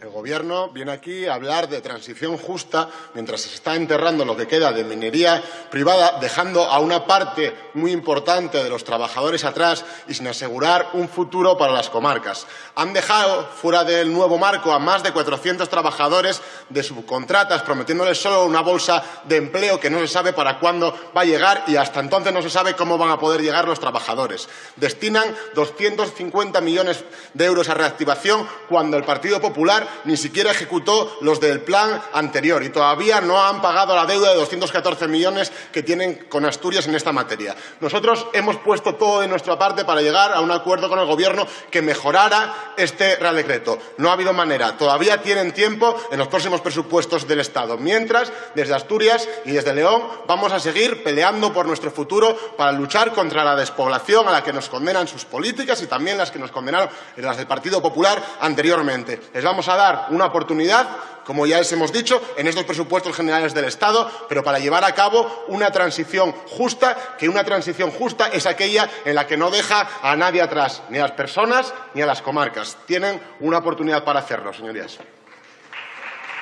El Gobierno viene aquí a hablar de transición justa mientras se está enterrando lo que queda de minería privada, dejando a una parte muy importante de los trabajadores atrás y sin asegurar un futuro para las comarcas. Han dejado fuera del nuevo marco a más de 400 trabajadores de subcontratas, prometiéndoles solo una bolsa de empleo que no se sabe para cuándo va a llegar y hasta entonces no se sabe cómo van a poder llegar los trabajadores. Destinan 250 millones de euros a reactivación cuando el Partido Popular ni siquiera ejecutó los del plan anterior y todavía no han pagado la deuda de 214 millones que tienen con Asturias en esta materia. Nosotros hemos puesto todo de nuestra parte para llegar a un acuerdo con el Gobierno que mejorara este Real Decreto. No ha habido manera. Todavía tienen tiempo en los próximos presupuestos del Estado. Mientras, desde Asturias y desde León vamos a seguir peleando por nuestro futuro para luchar contra la despoblación a la que nos condenan sus políticas y también las que nos condenaron las del Partido Popular anteriormente. Les vamos a dar una oportunidad, como ya les hemos dicho, en estos presupuestos generales del Estado, pero para llevar a cabo una transición justa, que una transición justa es aquella en la que no deja a nadie atrás, ni a las personas ni a las comarcas. Tienen una oportunidad para hacerlo, señorías.